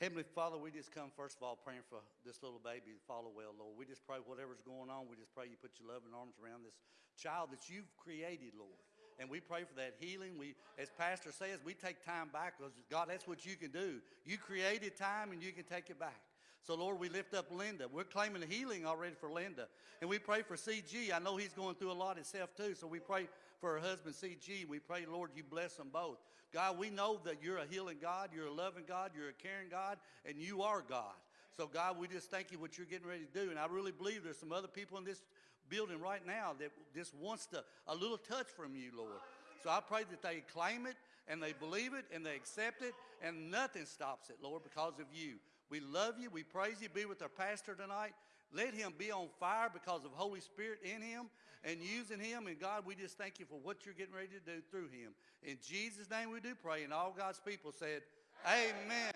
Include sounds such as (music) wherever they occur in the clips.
Heavenly Father, we just come first of all praying for this little baby to follow well, Lord. We just pray whatever's going on, we just pray you put your loving arms around this child that you've created, Lord. And we pray for that healing. We, as Pastor says, we take time back because God, that's what you can do. You created time and you can take it back. So, Lord, we lift up Linda. We're claiming healing already for Linda. And we pray for CG. I know he's going through a lot himself, too. So we pray for her husband, CG. We pray, Lord, you bless them both. God, we know that you're a healing God, you're a loving God, you're a caring God, and you are God. So, God, we just thank you what you're getting ready to do. And I really believe there's some other people in this building right now that just wants to, a little touch from you, Lord. So I pray that they claim it and they believe it and they accept it and nothing stops it, Lord, because of you. We love you. We praise you. Be with our pastor tonight. Let him be on fire because of Holy Spirit in him and using him. And God, we just thank you for what you're getting ready to do through him. In Jesus' name we do pray. And all God's people said, Amen.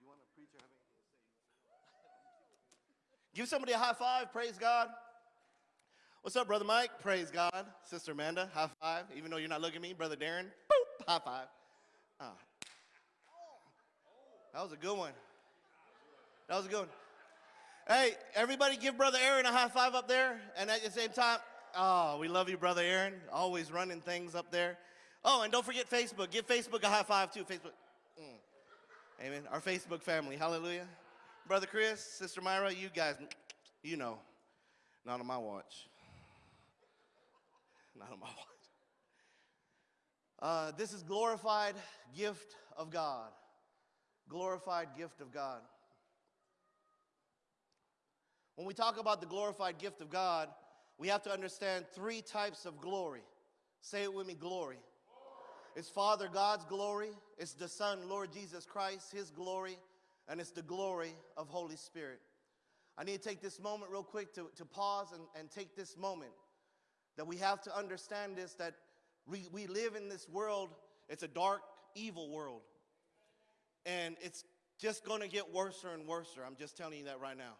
You want a preacher have anything to say? (laughs) Give somebody a high five. Praise God. What's up, Brother Mike? Praise God. Sister Amanda, high five. Even though you're not looking at me, Brother Darren, boop, high five. Ah. That was a good one. That was a good one. Hey, everybody give Brother Aaron a high five up there. And at the same time, oh, we love you, Brother Aaron. Always running things up there. Oh, and don't forget Facebook. Give Facebook a high five, too. Facebook. Mm. Amen. Our Facebook family. Hallelujah. Brother Chris, Sister Myra, you guys, you know, not on my watch. Not on my watch. Uh, this is glorified gift of God. Glorified gift of God. When we talk about the glorified gift of God, we have to understand three types of glory. Say it with me glory. It's Father God's glory, it's the Son, Lord Jesus Christ, His glory, and it's the glory of Holy Spirit. I need to take this moment real quick to, to pause and, and take this moment that we have to understand this that we, we live in this world, it's a dark, evil world. And it's just going to get worse and worse. I'm just telling you that right now.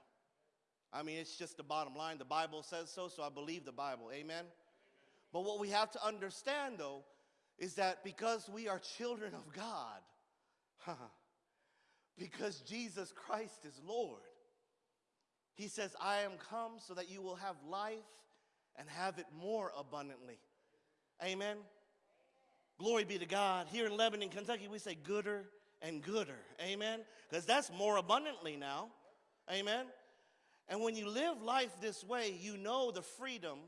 I mean, it's just the bottom line. The Bible says so, so I believe the Bible. Amen? But what we have to understand, though, is that because we are children of God, (laughs) because Jesus Christ is Lord, He says, I am come so that you will have life and have it more abundantly. Amen. Glory be to God. Here in Lebanon, Kentucky, we say gooder and gooder. Amen. Because that's more abundantly now. Amen. And when you live life this way, you know the freedom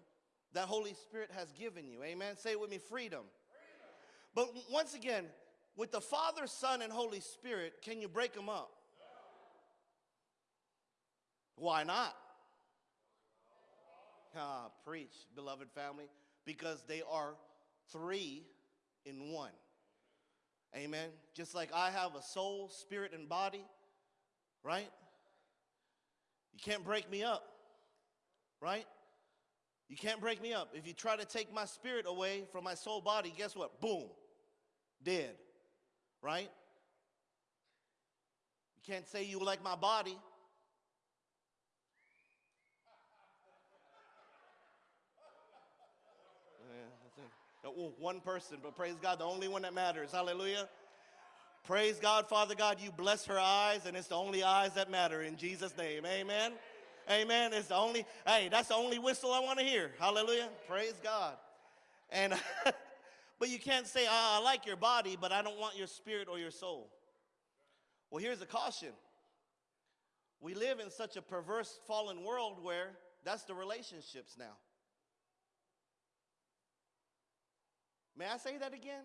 that Holy Spirit has given you. Amen. Say it with me freedom. freedom. But once again, with the Father, Son, and Holy Spirit, can you break them up? Why not? Ah, preach, beloved family, because they are three in one. Amen. Just like I have a soul, spirit, and body, right? You can't break me up, right? You can't break me up. If you try to take my spirit away from my soul body, guess what? Boom, dead, right? You can't say you like my body. (laughs) Oh, one person, but praise God, the only one that matters. Hallelujah. Praise God, Father God, you bless her eyes, and it's the only eyes that matter in Jesus' name. Amen. Amen. It's the only, hey, that's the only whistle I want to hear. Hallelujah. Praise God. And (laughs) but you can't say, oh, I like your body, but I don't want your spirit or your soul. Well, here's a caution. We live in such a perverse, fallen world where that's the relationships now. May I say that again?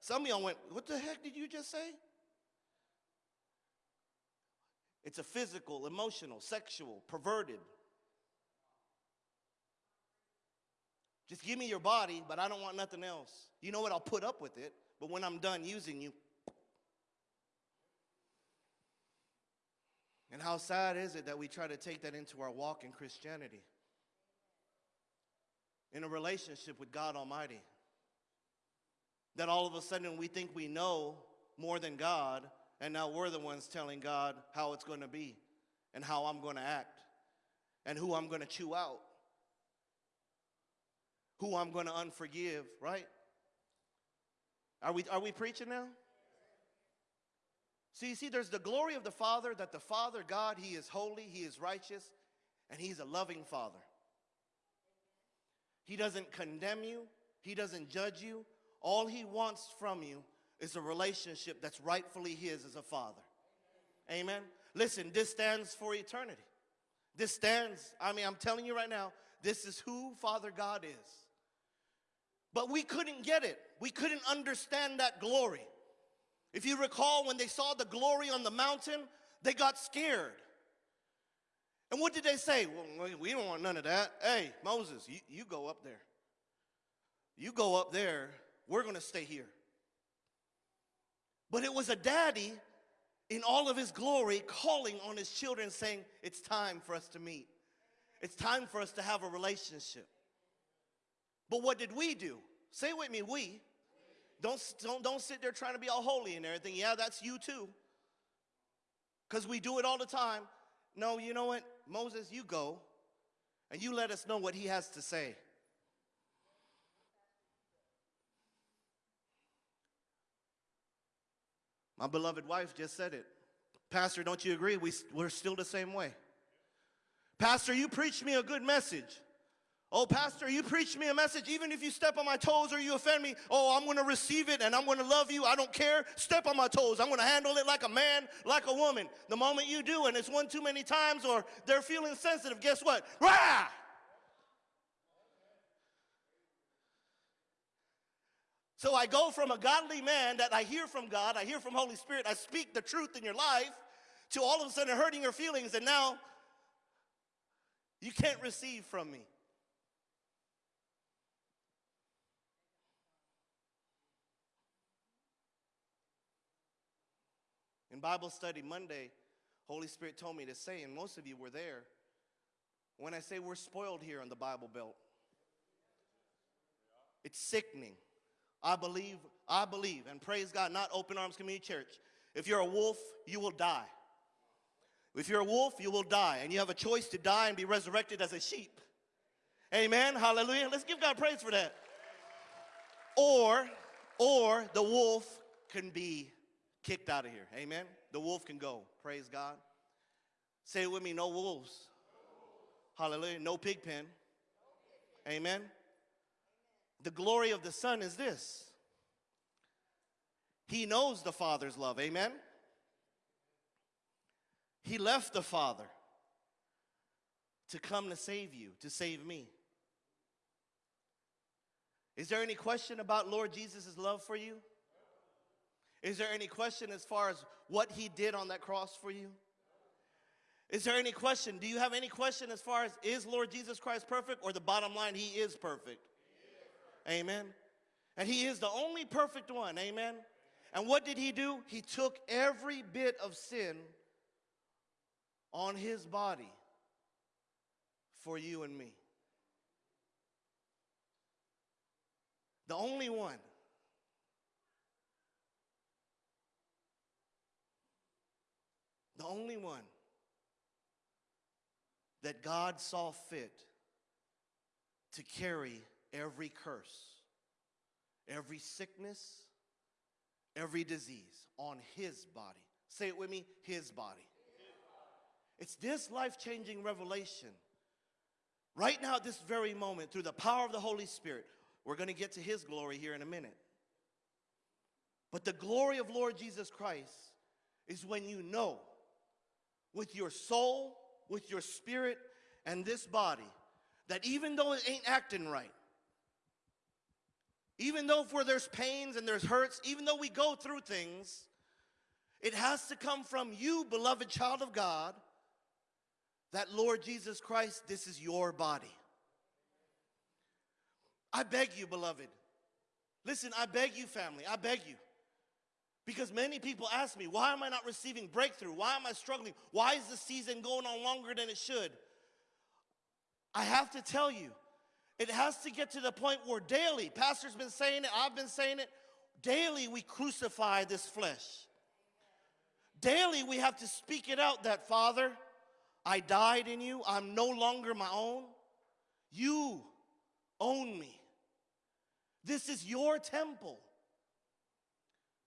Some of y'all went, What the heck did you just say? It's a physical, emotional, sexual, perverted. Just give me your body, but I don't want nothing else. You know what? I'll put up with it, but when I'm done using you. And how sad is it that we try to take that into our walk in Christianity? In a relationship with God Almighty that all of a sudden we think we know more than God, and now we're the ones telling God how it's going to be and how I'm going to act and who I'm going to chew out, who I'm going to unforgive, right? Are we, are we preaching now? So you see, there's the glory of the Father that the Father, God, He is holy, He is righteous, and He's a loving Father. He doesn't condemn you, He doesn't judge you. All He wants from you is a relationship that's rightfully His as a Father. Amen. Listen, this stands for eternity. This stands, I mean, I'm telling you right now, this is who Father God is. But we couldn't get it. We couldn't understand that glory. If you recall, when they saw the glory on the mountain, they got scared. And what did they say? Well, we don't want none of that. Hey, Moses, you, you go up there. You go up there. We're going to stay here. But it was a daddy in all of his glory calling on his children, saying, It's time for us to meet. It's time for us to have a relationship. But what did we do? Say with me, we. Don't, don't, don't sit there trying to be all holy and everything. Yeah, that's you too. Because we do it all the time. No, you know what? Moses, you go and you let us know what he has to say. My beloved wife just said it. Pastor, don't you agree? We, we're still the same way. Pastor, you preached me a good message. Oh, Pastor, you preach me a message, even if you step on my toes or you offend me, oh, I'm gonna receive it and I'm gonna love you. I don't care. Step on my toes. I'm gonna handle it like a man, like a woman. The moment you do, and it's one too many times or they're feeling sensitive, guess what? Rah! So I go from a godly man that I hear from God, I hear from Holy Spirit, I speak the truth in your life, to all of a sudden hurting your feelings, and now you can't receive from me. In Bible study Monday, Holy Spirit told me to say, and most of you were there, when I say we're spoiled here on the Bible Belt. It's sickening. I believe, I believe, and praise God, not Open Arms Community Church. If you're a wolf, you will die. If you're a wolf, you will die, and you have a choice to die and be resurrected as a sheep. Amen. Hallelujah. Let's give God praise for that. Or, or the wolf can be kicked out of here. Amen. The wolf can go. Praise God. Say it with me no wolves. Hallelujah. No pig pen. Amen. The glory of the Son is this He knows the Father's love. Amen. He left the Father to come to save you, to save me. Is there any question about Lord Jesus' love for you? Is there any question as far as what he did on that cross for you? Is there any question? Do you have any question as far as is Lord Jesus Christ perfect or the bottom line, he is perfect? Amen. And he is the only perfect one. Amen. And what did he do? He took every bit of sin on his body for you and me. The only one. the only one that God saw fit to carry every curse, every sickness, every disease on his body. Say it with me, his body. It's this life changing revelation. Right now, at this very moment, through the power of the Holy Spirit, we're going to get to his glory here in a minute. But the glory of Lord Jesus Christ is when you know with your soul, with your spirit, and this body that even though it ain't acting right, even though for there's pains and there's hurts, even though we go through things, it has to come from you, beloved child of God, that Lord Jesus Christ, this is your body. I beg you, beloved. Listen, I beg you, family, I beg you. Because many people ask me, why am I not receiving breakthrough? Why am I struggling? Why is the season going on longer than it should? I have to tell you, it has to get to the point where daily, Pastor's been saying it, I've been saying it, daily we crucify this flesh. Daily we have to speak it out that, Father, I died in you, I'm no longer my own. You own me. This is your temple.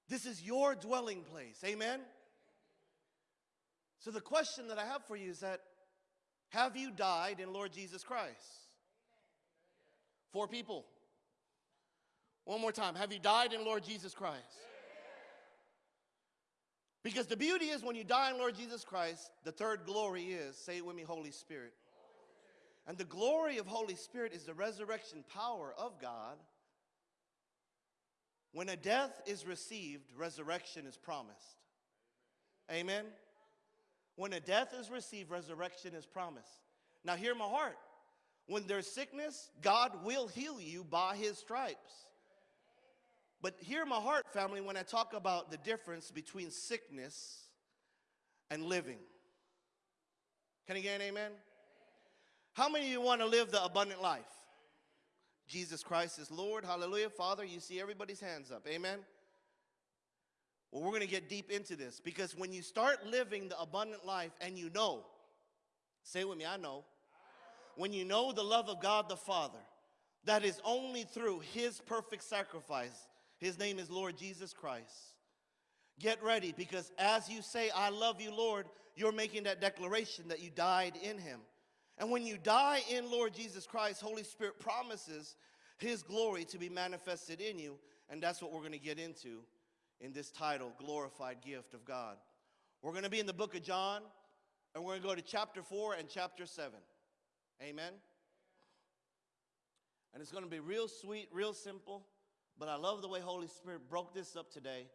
This is your dwelling place. Amen? So the question that I have for you is that have you died in Lord Jesus Christ? Four people. One more time. Have you died in Lord Jesus Christ? Because the beauty is when you die in Lord Jesus Christ, the third glory is, say it with me, Holy Spirit. And the glory of Holy Spirit is the resurrection power of God. When a death is received, resurrection is promised. Amen. When a death is received, resurrection is promised. Now, hear my heart. When there's sickness, God will heal you by his stripes. But hear my heart, family, when I talk about the difference between sickness and living. Can I get an amen? How many of you want to live the abundant life? Jesus Christ is Lord. Hallelujah. Father, you see everybody's hands up. Amen. Well, we're going to get deep into this because when you start living the abundant life and you know, say it with me, I know. When you know the love of God the Father, that is only through His perfect sacrifice. His name is Lord Jesus Christ. Get ready because as you say, I love you, Lord, you're making that declaration that you died in Him. And when you die in Lord Jesus Christ, Holy Spirit promises His glory to be manifested in you. And that's what we're going to get into in this title, Glorified Gift of God. We're going to be in the book of John, and we're going to go to chapter 4 and chapter 7. Amen. And it's going to be real sweet, real simple, but I love the way Holy Spirit broke this up today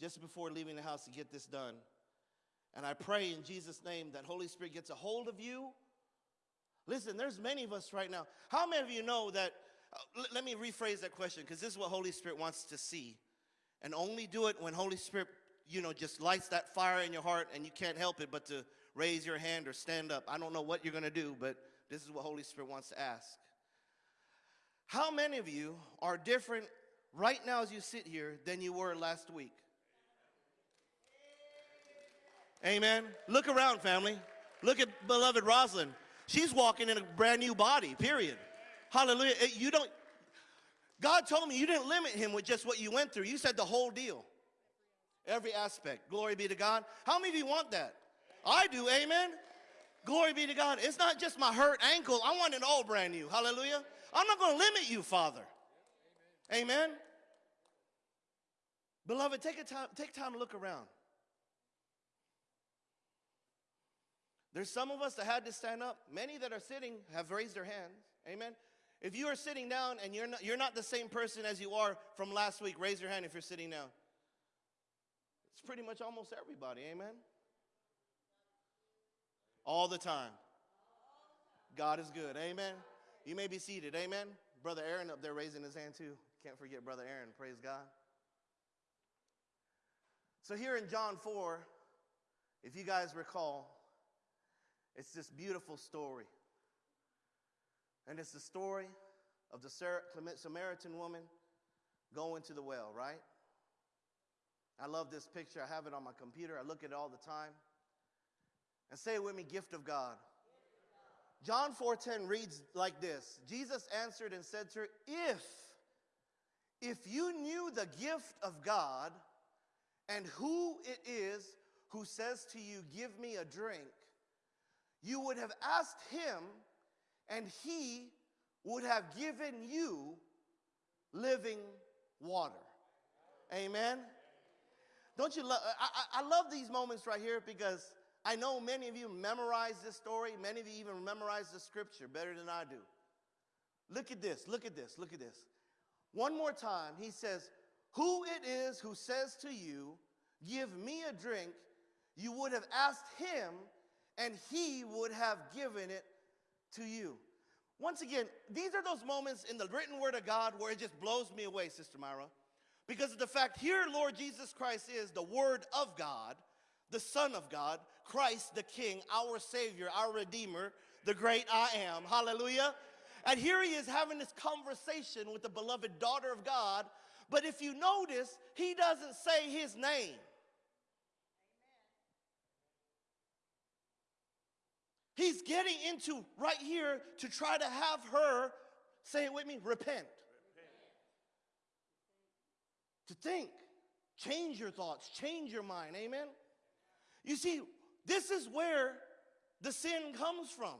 just before leaving the house to get this done. And I pray in Jesus' name that Holy Spirit gets a hold of you. Listen, there's many of us right now. How many of you know that? Uh, let me rephrase that question because this is what Holy Spirit wants to see. And only do it when Holy Spirit, you know, just lights that fire in your heart and you can't help it but to raise your hand or stand up. I don't know what you're going to do, but this is what Holy Spirit wants to ask. How many of you are different right now as you sit here than you were last week? Amen. Look around, family. Look at beloved Rosalind. She's walking in a brand new body, period. Hallelujah. You don't, God told me you didn't limit him with just what you went through. You said the whole deal. Every aspect. Glory be to God. How many of you want that? I do, amen. Glory be to God. It's not just my hurt ankle. I want it all brand new. Hallelujah. I'm not going to limit you, Father. Amen. Beloved, take, a time, take time to look around. There's some of us that had to stand up. Many that are sitting have raised their hands. Amen. If you are sitting down and you're not, you're not the same person as you are from last week, raise your hand if you're sitting down. It's pretty much almost everybody, amen? All the time. God is good, amen? You may be seated, amen? Brother Aaron up there raising his hand too. Can't forget Brother Aaron, praise God. So here in John 4, if you guys recall, it's this beautiful story. And it's the story of the Samaritan woman going to the well, right? I love this picture. I have it on my computer. I look at it all the time. And say it with me, gift of God. John 4:10 reads like this. Jesus answered and said to her, "If if you knew the gift of God and who it is who says to you, "Give me a drink," you would have asked him and he would have given you living water. Amen. Don't you love? I, I love these moments right here because I know many of you memorize this story. Many of you even memorize the scripture better than I do. Look at this. Look at this. Look at this. One more time, he says, Who it is who says to you, Give me a drink, you would have asked him, and he would have given it to you. Once again, these are those moments in the written word of God where it just blows me away, Sister Myra. Because of the fact here, Lord Jesus Christ is the Word of God, the Son of God, Christ the King, our Savior, our Redeemer, the great I am. Hallelujah. And here he is having this conversation with the beloved daughter of God. But if you notice, he doesn't say his name. He's getting into right here to try to have her, say it with me, repent. repent. To think. change your thoughts, change your mind. Amen? You see, this is where the sin comes from.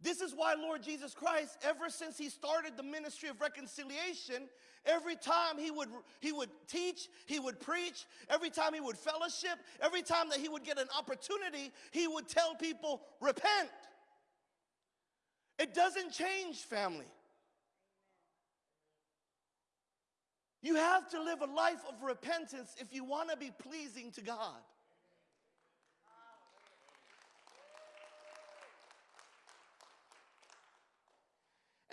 This is why Lord Jesus Christ, ever since he started the ministry of reconciliation, every time he would, he would teach, he would preach, every time he would fellowship, every time that he would get an opportunity, he would tell people, repent. It doesn't change, family. You have to live a life of repentance if you want to be pleasing to God.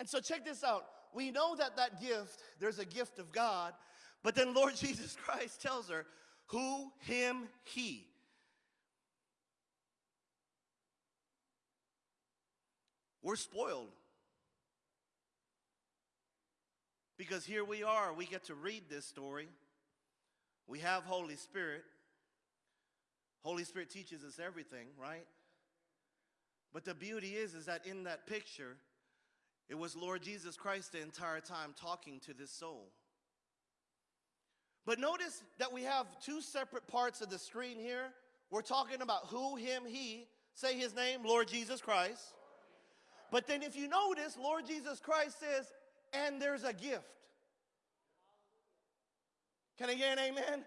And so check this out. We know that that gift, there's a gift of God, but then Lord (laughs) Jesus Christ tells her, who, him, he. We're spoiled. Because here we are, we get to read this story. We have Holy Spirit. Holy Spirit teaches us everything, right? But the beauty is is that in that picture, it was Lord Jesus Christ the entire time talking to this soul. But notice that we have two separate parts of the screen here. We're talking about who, him, he. Say his name, Lord Jesus Christ. But then if you notice, Lord Jesus Christ says, and there's a gift. Can I get an amen?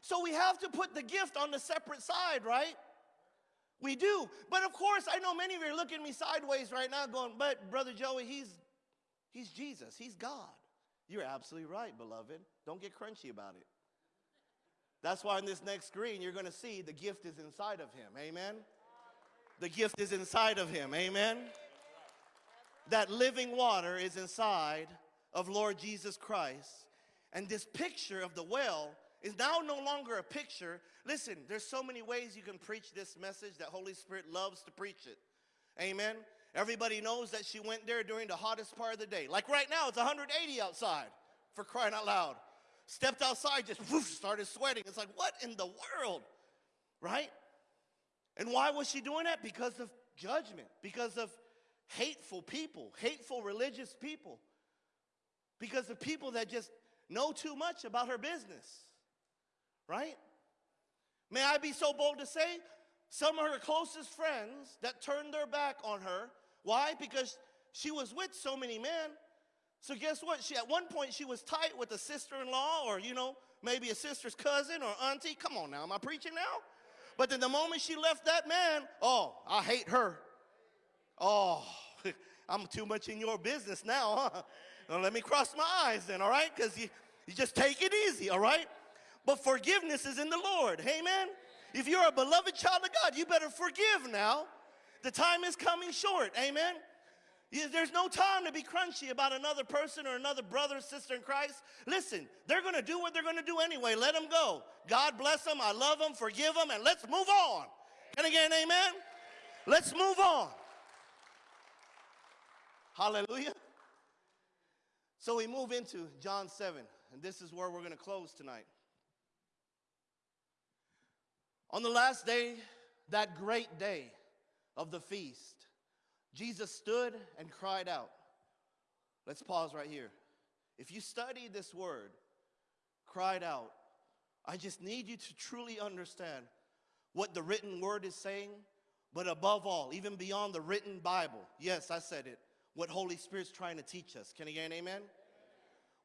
So we have to put the gift on the separate side, right? We do. But of course, I know many of you are looking at me sideways right now going, but Brother Joey, he's, he's Jesus. He's God. You're absolutely right, beloved. Don't get crunchy about it. That's why in this next screen, you're going to see the gift is inside of him. Amen? The gift is inside of him. Amen? That living water is inside of Lord Jesus Christ. And this picture of the well is now no longer a picture. Listen, there's so many ways you can preach this message that Holy Spirit loves to preach it. Amen. Everybody knows that she went there during the hottest part of the day. Like right now, it's 180 outside for crying out loud. Stepped outside, just started sweating. It's like, what in the world? Right? And why was she doing that? Because of judgment, because of hateful people, hateful religious people, because of people that just know too much about her business. Right? May I be so bold to say, some of her closest friends that turned their back on her. Why? Because she was with so many men. So guess what? She at one point she was tight with a sister-in-law or you know, maybe a sister's cousin or auntie. Come on now, am I preaching now? But then the moment she left that man, oh, I hate her. Oh, (laughs) I'm too much in your business now, huh? Let me cross my eyes then, all right? Because you, you just take it easy, all right? But forgiveness is in the Lord. Amen? If you're a beloved child of God, you better forgive now. The time is coming short. Amen? There's no time to be crunchy about another person or another brother or sister in Christ. Listen, they're going to do what they're going to do anyway. Let them go. God bless them. I love them. Forgive them. And let's move on. And again, amen? Let's move on. Hallelujah. So we move into John 7, and this is where we're going to close tonight. On the last day, that great day of the feast, Jesus stood and cried out. Let's pause right here. If you study this word, cried out, I just need you to truly understand what the written word is saying, but above all, even beyond the written Bible, yes, I said it, what Holy Spirit's trying to teach us. Can I get an amen?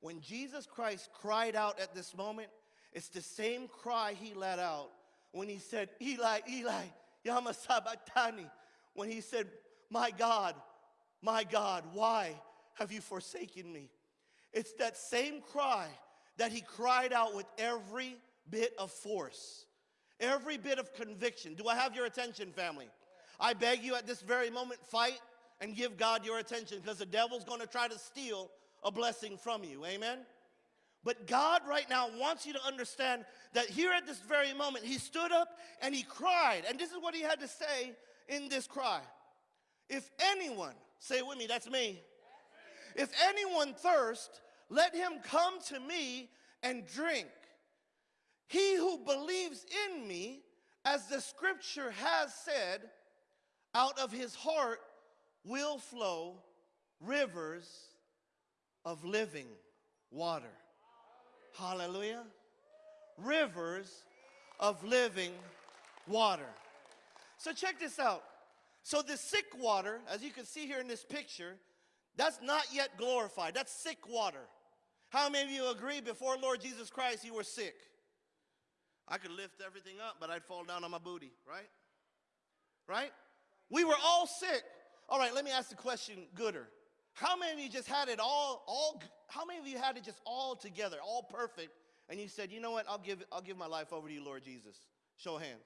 When Jesus Christ cried out at this moment, it's the same cry he let out when he said, Eli, Eli, Yama Sabatani, when he said, My God, my God, why have you forsaken me? It's that same cry that he cried out with every bit of force, every bit of conviction. Do I have your attention, family? I beg you at this very moment, fight and give God your attention because the devil's going to try to steal a blessing from you. Amen? But God right now wants you to understand that here at this very moment, he stood up and he cried. And this is what he had to say in this cry. If anyone, say with me, that's me. If anyone thirst, let him come to me and drink. He who believes in me, as the scripture has said, out of his heart will flow rivers of living water. Hallelujah. Rivers of living water. So check this out. So the sick water, as you can see here in this picture, that's not yet glorified. That's sick water. How many of you agree before Lord Jesus Christ you were sick? I could lift everything up, but I'd fall down on my booty, right? Right? We were all sick. All right, let me ask the question gooder. How many of you just had it all, all, how many of you had it just all together, all perfect, and you said, you know what, I'll give, I'll give my life over to you, Lord Jesus? Show of hands.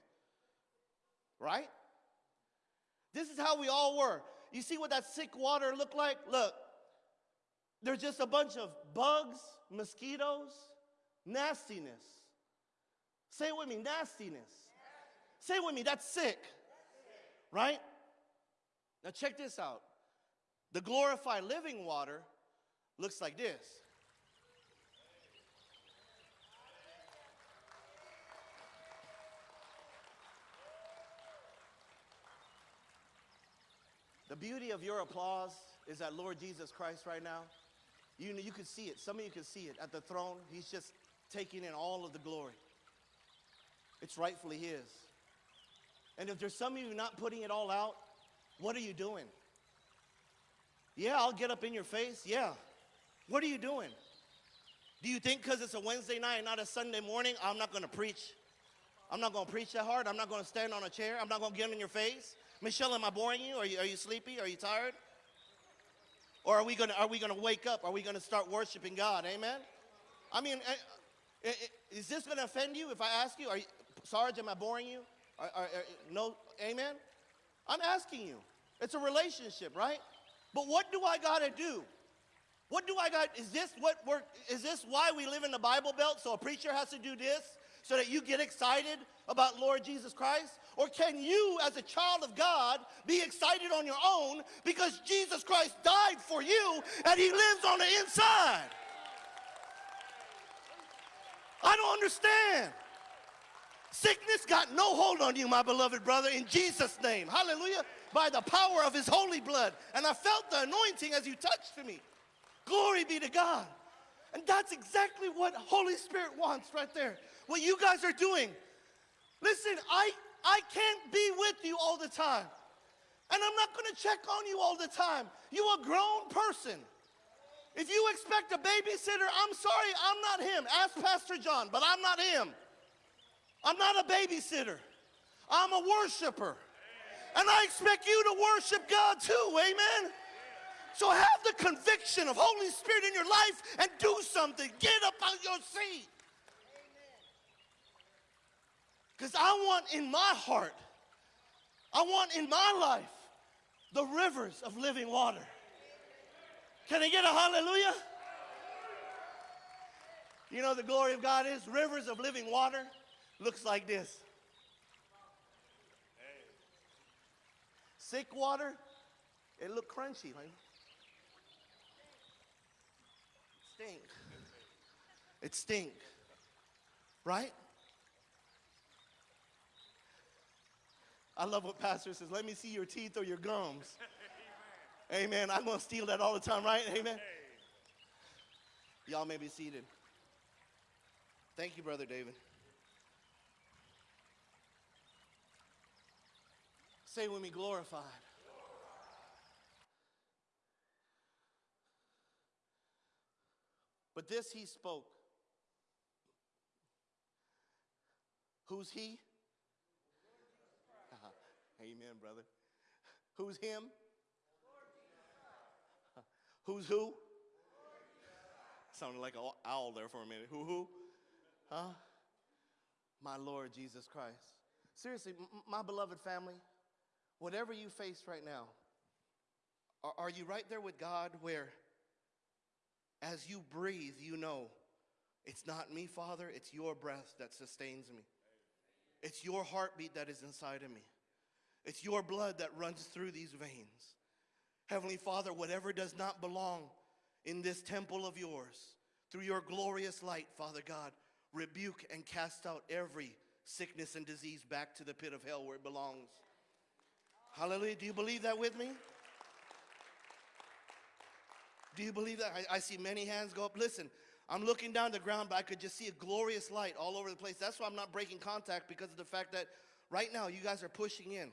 Right? This is how we all were. You see what that sick water looked like? Look, there's just a bunch of bugs, mosquitoes, nastiness. Say it with me, nastiness. Say it with me, that's sick. Right? Now check this out. The glorified living water looks like this. The beauty of your applause is that Lord Jesus Christ right now, you, you can see it. Some of you can see it at the throne. He's just taking in all of the glory. It's rightfully His. And if there's some of you not putting it all out, what are you doing? Yeah, I'll get up in your face. Yeah. What are you doing? Do you think because it's a Wednesday night and not a Sunday morning, I'm not going to preach? I'm not going to preach that hard. I'm not going to stand on a chair. I'm not going to get in your face. Michelle, am I boring you? Are you, are you sleepy? Are you tired? Or are we going to are we going to wake up? Are we going to start worshiping God? Amen. I mean, eh, eh, eh, is this going to offend you if I ask you? Are you, Sarge, am I boring you? Are, are, no, amen. I'm asking you. It's a relationship, right? But what do I got to do? What do I got? Is this what we're, is this why we live in the Bible Belt? So a preacher has to do this so that you get excited about Lord Jesus Christ? Or can you, as a child of God, be excited on your own because Jesus Christ died for you and he lives on the inside? I don't understand. Sickness got no hold on you, my beloved brother, in Jesus' name. Hallelujah. By the power of his holy blood. And I felt the anointing as you touched me. Glory be to God. And that's exactly what Holy Spirit wants right there. What you guys are doing. Listen, I, I can't be with you all the time. And I'm not going to check on you all the time. You a grown person. If you expect a babysitter, I'm sorry, I'm not him. Ask Pastor John, but I'm not him. I'm not a babysitter. I'm a worshiper. And I expect you to worship God too, amen? So have the conviction of Holy Spirit in your life and do something. Get up out your seat. Because I want in my heart, I want in my life the rivers of living water. Can I get a hallelujah? You know the glory of God is rivers of living water looks like this. Sick water, it look crunchy, like stink. It stink, right? I love what Pastor says. Let me see your teeth or your gums. (laughs) Amen. Amen. I'm going to steal that all the time, right? Amen. Y'all may be seated. Thank you, Brother David. Say with me, glorified. But this he spoke. Who's he? Uh-huh. Amen, brother. Who's him? Who's who? Sounded like an owl there for a minute. Who, who? Huh? My Lord Jesus Christ. Seriously, my beloved family, whatever you face right now, are, you right there with God where as you breathe, you know it's not me, Father, it's your breath that sustains me. It's your heartbeat that is inside of me. It's your blood that runs through these veins. Heavenly Father, whatever does not belong in this temple of yours, through your glorious light, Father God, rebuke and cast out every sickness and disease back to the pit of hell where it belongs. Hallelujah. Do you believe that with me? Do you believe that? I, I see many hands go up. Listen, I'm looking down the ground, but I could just see a glorious light all over the place. That's why I'm not breaking contact because of the fact that right now you guys are pushing in.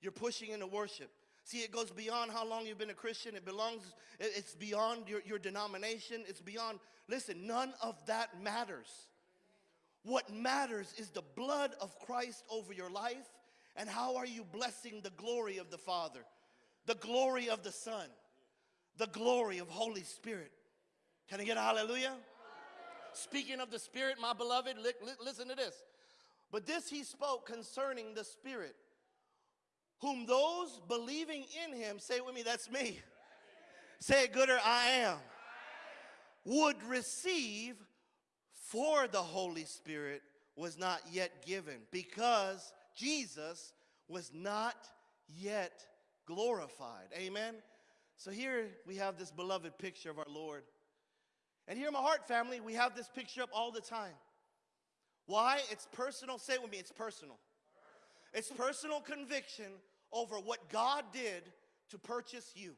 You're pushing into worship. See, it goes beyond how long you've been a Christian. It belongs, it- it's beyond your, your denomination. It's beyond, listen, none of that matters. What matters is the blood of Christ over your life and how are you blessing the glory of the Father, the glory of the Son, the glory of Holy Spirit. Can I get a hallelujah? Speaking of the Spirit, my beloved, li- li- listen to this. But this he spoke concerning the Spirit, whom those believing in him, say it with me, that's me. Say it gooder, I am. Would receive for the Holy Spirit was not yet given because Jesus was not yet glorified. Amen. So here we have this beloved picture of our Lord. And here, in my heart family, we have this picture up all the time. Why? It's personal. Say it with me, it's personal. It's personal conviction over what God did to purchase you.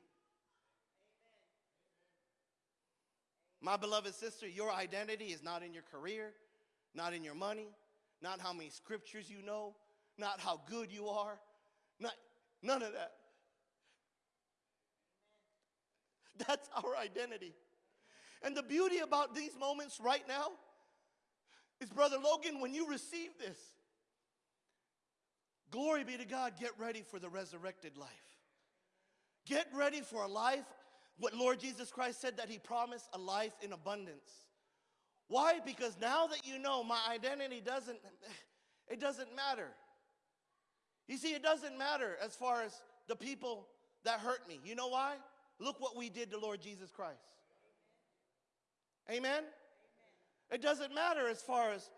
My beloved sister, your identity is not in your career, not in your money, not how many scriptures you know, not how good you are, not, none of that. That's our identity. And the beauty about these moments right now is, Brother Logan, when you receive this, glory be to God, get ready for the resurrected life. Get ready for a life, what Lord Jesus Christ said that He promised a life in abundance. Why? Because now that you know my identity doesn't, it doesn't matter. You see, it doesn't matter as far as the people that hurt me. You know why? Look what we did to Lord Jesus Christ. Amen? It doesn't matter as far as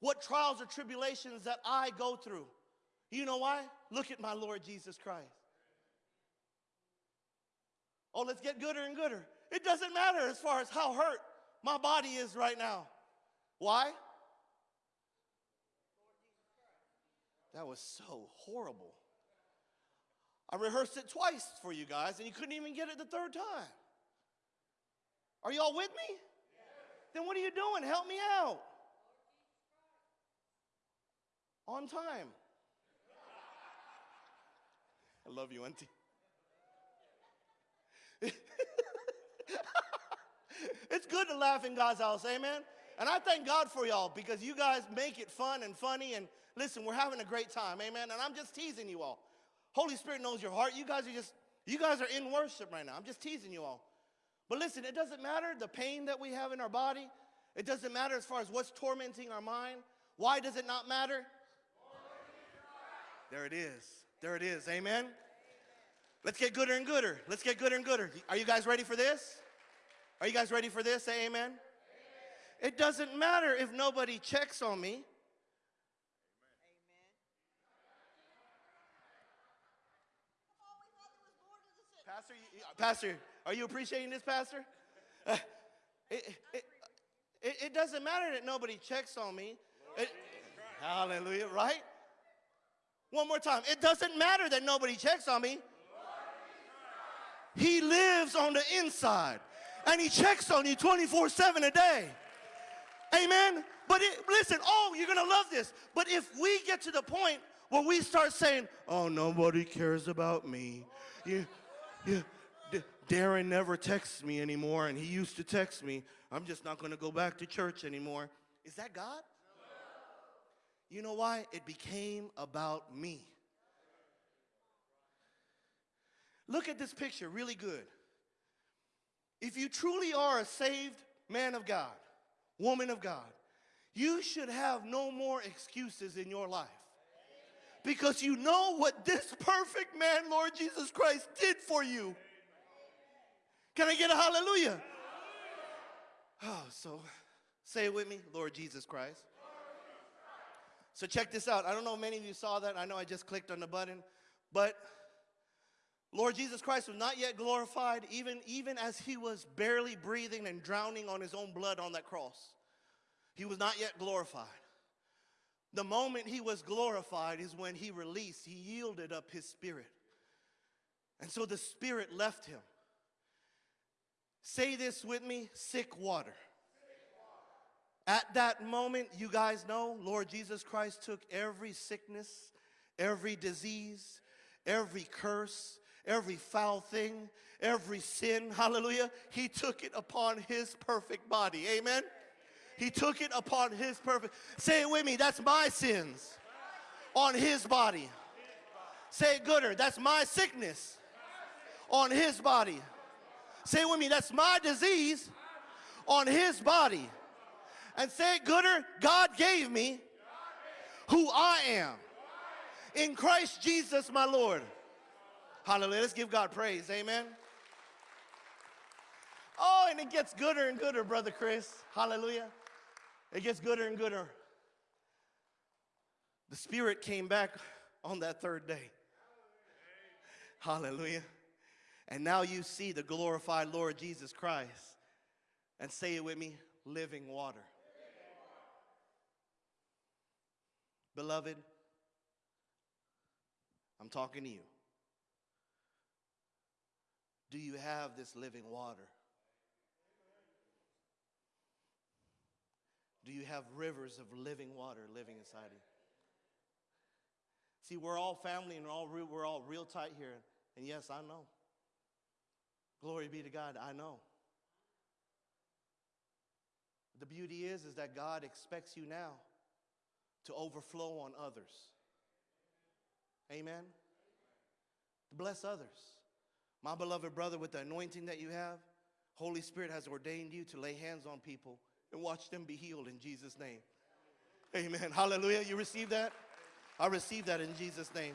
what trials or tribulations that I go through. You know why? Look at my Lord Jesus Christ. Oh, let's get gooder and gooder. It doesn't matter as far as how hurt my body is right now. Why? That was so horrible. I rehearsed it twice for you guys, and you couldn't even get it the third time. Are y'all with me? Then what are you doing? Help me out. On time. I love you, Auntie. (laughs) it's good to laugh in God's house, amen? And I thank God for y'all because you guys make it fun and funny. And listen, we're having a great time, amen? And I'm just teasing you all. Holy Spirit knows your heart. You guys are just, you guys are in worship right now. I'm just teasing you all. But listen, it doesn't matter the pain that we have in our body. It doesn't matter as far as what's tormenting our mind. Why does it not matter? There it is. There it is. Amen. Let's get gooder and gooder. Let's get gooder and gooder. Are you guys ready for this? Are you guys ready for this? Say amen. amen. It doesn't matter if nobody checks on me. Pastor, are you appreciating this, Pastor? Uh, it, it, it, it, doesn't matter that nobody checks on me. It, hallelujah, right? One more time. It doesn't matter that nobody checks on me. He lives on the inside and he checks on you 24 7 a day. Amen. But it, listen, oh, you're going to love this. But if we get to the point where we start saying, oh, nobody cares about me. You, you, D- Darren never texts me anymore and he used to text me. I'm just not going to go back to church anymore. Is that God? You know why? It became about me. Look at this picture really good. If you truly are a saved man of God, woman of God, you should have no more excuses in your life. Because you know what this (laughs) perfect man, Lord Jesus Christ, did for you. Can I get a hallelujah? Oh, so say it with me, Lord Jesus Christ. So check this out. I don't know if many of you saw that. I know I just clicked on the button, but Lord Jesus Christ was not yet glorified, even, even as he was barely breathing and drowning on his own blood on that cross. He was not yet glorified. The moment he was glorified is when he released, he yielded up his spirit. And so the spirit left him. Say this with me sick water. At that moment, you guys know, Lord Jesus Christ took every sickness, every disease, every curse, every foul thing, every sin, hallelujah. He took it upon his perfect body. Amen. He took it upon his perfect. Say it with me. That's my sins on his body. Say it gooder. That's my sickness on his body. Say it with me. That's my disease on his body. And say it gooder. God gave me who I am in Christ Jesus, my Lord. Hallelujah. Let's give God praise. Amen. Oh, and it gets gooder and gooder, Brother Chris. Hallelujah. It gets gooder and gooder. The Spirit came back on that third day. Hallelujah. And now you see the glorified Lord Jesus Christ. And say it with me living water. Beloved, I'm talking to you. Do you have this living water? Do you have rivers of living water living inside you? See, we're all family and we're all real, we're all real tight here. And yes, I know. Glory be to God, I know. The beauty is is that God expects you now to overflow on others. Amen. To bless others. My beloved brother, with the anointing that you have, Holy Spirit has ordained you to lay hands on people and watch them be healed in Jesus' name. Amen. Hallelujah. You receive that? I receive that in Jesus' name.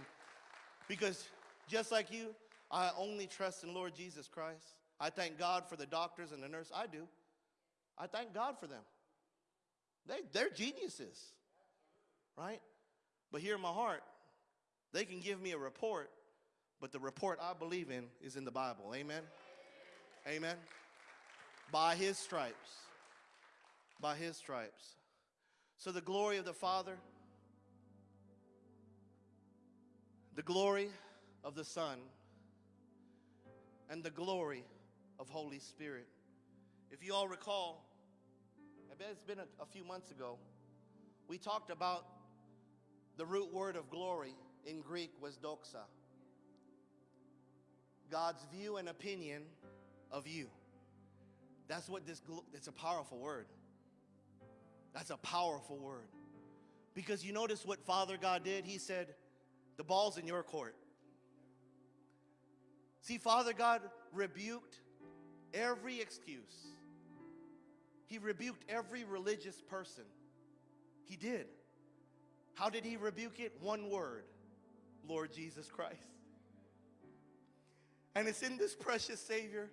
Because just like you, I only trust in Lord Jesus Christ. I thank God for the doctors and the nurse. I do. I thank God for them. They, they're geniuses, right? But here in my heart, they can give me a report, but the report I believe in is in the Bible. Amen? Amen. By his stripes. By his stripes. So the glory of the Father, the glory of the Son, and the glory of Holy Spirit. If you all recall, I bet it's been a, a few months ago, we talked about the root word of glory in Greek was doxa. God's view and opinion of you. That's what this, it's a powerful word. That's a powerful word. Because you notice what Father God did? He said, the ball's in your court. See, Father God rebuked every excuse. He rebuked every religious person. He did. How did he rebuke it? One word Lord Jesus Christ. And it's in this precious Savior,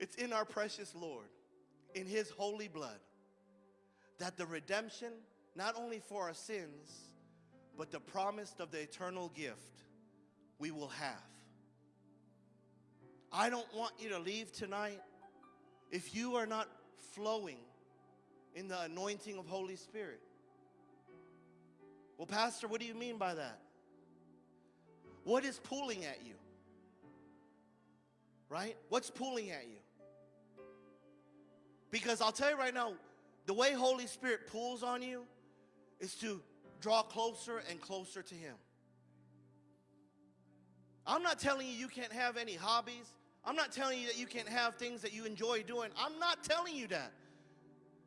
it's in our precious Lord, in his holy blood, that the redemption, not only for our sins, but the promise of the eternal gift we will have. I don't want you to leave tonight if you are not flowing in the anointing of Holy Spirit. Well, Pastor, what do you mean by that? What is pulling at you? Right? What's pulling at you? Because I'll tell you right now, the way Holy Spirit pulls on you is to draw closer and closer to Him. I'm not telling you you can't have any hobbies. I'm not telling you that you can't have things that you enjoy doing. I'm not telling you that.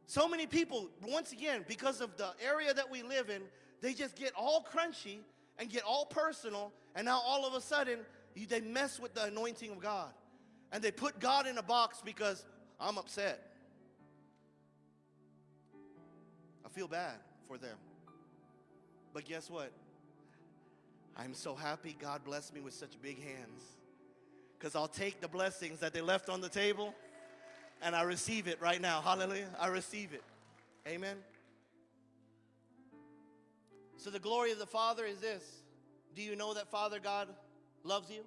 So many people, once again, because of the area that we live in, they just get all crunchy and get all personal, and now all of a sudden, you, they mess with the anointing of God. And they put God in a box because I'm upset. I feel bad for them. But guess what? I'm so happy God blessed me with such big hands because I'll take the blessings that they left on the table and I receive it right now. Hallelujah. I receive it. Amen. So, the glory of the Father is this Do you know that Father God loves you?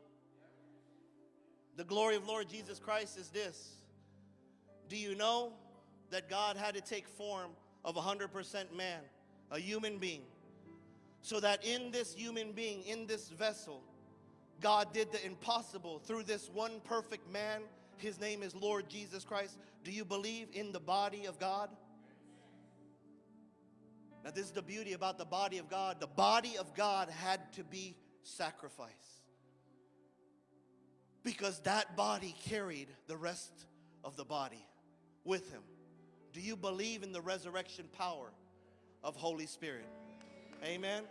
The glory of Lord Jesus Christ is this Do you know that God had to take form of a 100% man, a human being, so that in this human being, in this vessel, God did the impossible through this one perfect man. His name is Lord Jesus Christ. Do you believe in the body of God? Now, this is the beauty about the body of God. The body of God had to be sacrificed because that body carried the rest of the body with him. Do you believe in the resurrection power of Holy Spirit? Amen.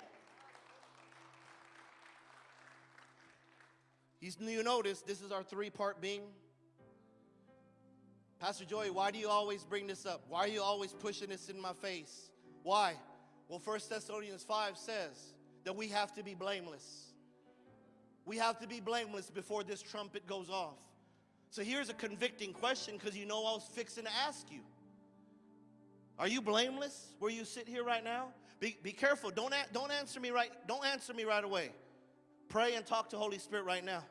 You, notice this is our three part being. Pastor Joey, why do you always bring this up? Why are you always pushing this in my face? Why? Well, 1 Thessalonians 5 says that we have to be blameless. We have to be blameless before this trumpet goes off. So here's a convicting question because you know I was fixing to ask you. Are you blameless where you sit here right now? Be, be careful. Don't, don't answer me right. Don't answer me right away. Pray and talk to Holy Spirit right now.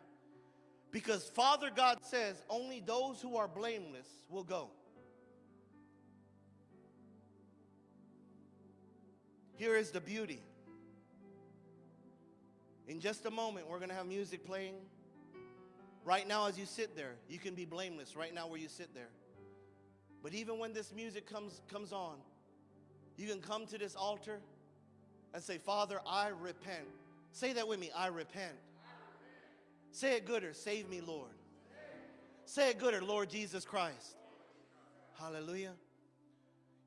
Because Father God says only those who are blameless will go. Here is the beauty. In just a moment, we're going to have music playing. Right now, as you sit there, you can be blameless right now where you sit there. But even when this music comes, comes on, you can come to this altar and say, Father, I repent. Say that with me I repent. Say it gooder, save me, Lord. Say it gooder, Lord Jesus Christ. Hallelujah.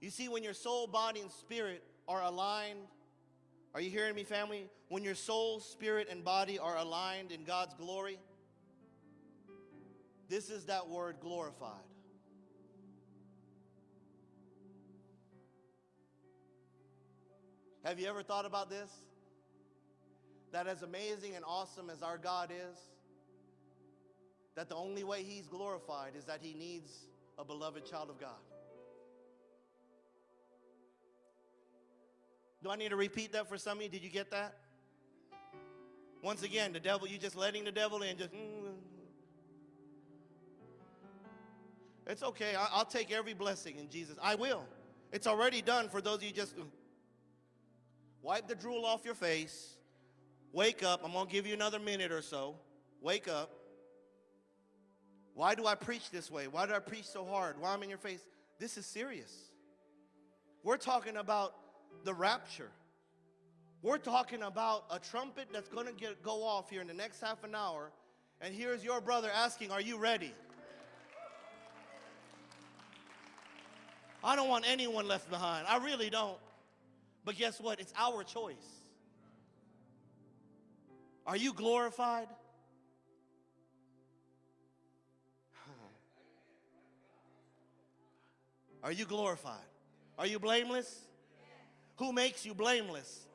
You see, when your soul, body, and spirit are aligned, are you hearing me, family? When your soul, spirit, and body are aligned in God's glory, this is that word glorified. Have you ever thought about this? That as amazing and awesome as our God is, that the only way He's glorified is that He needs a beloved child of God. Do I need to repeat that for some of you? Did you get that? Once again, the devil, you just letting the devil in, just. mm. It's okay. I'll take every blessing in Jesus. I will. It's already done for those of you just. mm. Wipe the drool off your face. Wake up. I'm going to give you another minute or so. Wake up. Why do I preach this way? Why do I preach so hard? Why I'm in your face? This is serious. We're talking about the rapture. We're talking about a trumpet that's going to get go off here in the next half an hour. And here's your brother asking, "Are you ready?" I don't want anyone left behind. I really don't. But guess what? It's our choice. Are you glorified? Are you glorified? Are you blameless? Who makes you blameless?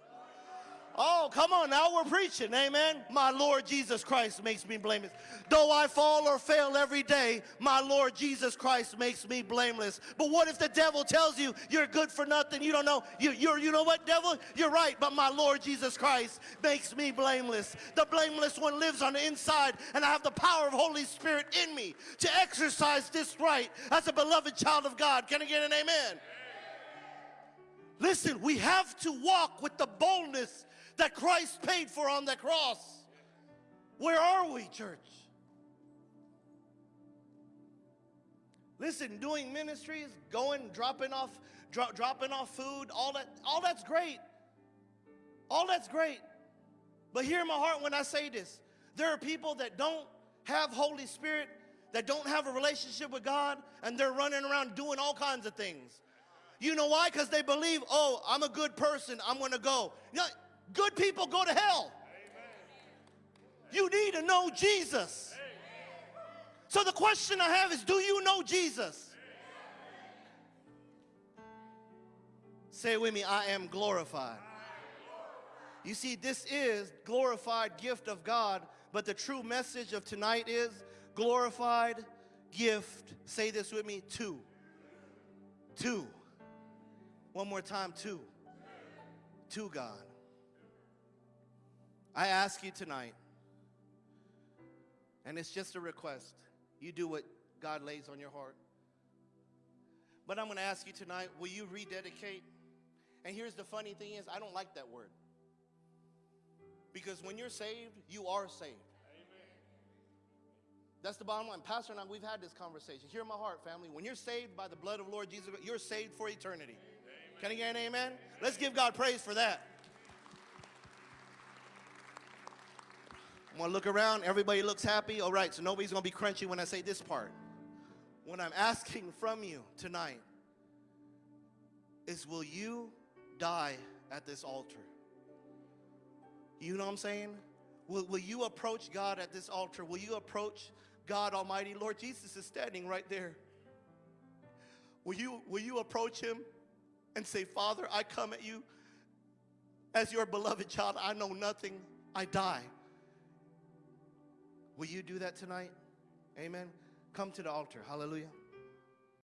Oh, come on now, we're preaching, amen. My Lord Jesus Christ makes me blameless. Though I fall or fail every day, my Lord Jesus Christ makes me blameless. But what if the devil tells you you're good for nothing? You don't know. You, you're, you know what, devil? You're right, but my Lord Jesus Christ makes me blameless. The blameless one lives on the inside, and I have the power of Holy Spirit in me to exercise this right as a beloved child of God. Can I get an amen? Listen, we have to walk with the boldness that Christ paid for on the cross. Where are we, church? Listen, doing ministries, going, dropping off, dro- dropping off food, all that, all that's great. All that's great. But hear my heart when I say this. There are people that don't have Holy Spirit, that don't have a relationship with God, and they're running around doing all kinds of things. You know why? Because they believe, oh, I'm a good person, I'm gonna go. You know, good people go to hell. You need to know Jesus. So the question I have is do you know Jesus? Say it with me, I am glorified. You see, this is glorified gift of God, but the true message of tonight is glorified gift. Say this with me, two. Two. One more time, two. To God. I ask you tonight, and it's just a request. You do what God lays on your heart. But I'm going to ask you tonight, will you rededicate? And here's the funny thing is, I don't like that word. Because when you're saved, you are saved. That's the bottom line. Pastor and I, we've had this conversation. Hear my heart, family. When you're saved by the blood of Lord Jesus, you're saved for eternity. Can I get an amen? Let's give God praise for that. I'm gonna look around. Everybody looks happy. All right, so nobody's gonna be crunchy when I say this part. What I'm (laughs) asking from you tonight is will you die at this altar? You know what I'm saying? Will, will you approach God at this altar? Will you approach God Almighty? Lord Jesus is standing right there. Will you, will you approach Him and say, Father, I come at you as your beloved child. I know nothing. I die. Will you do that tonight? Amen. Come to the altar. Hallelujah.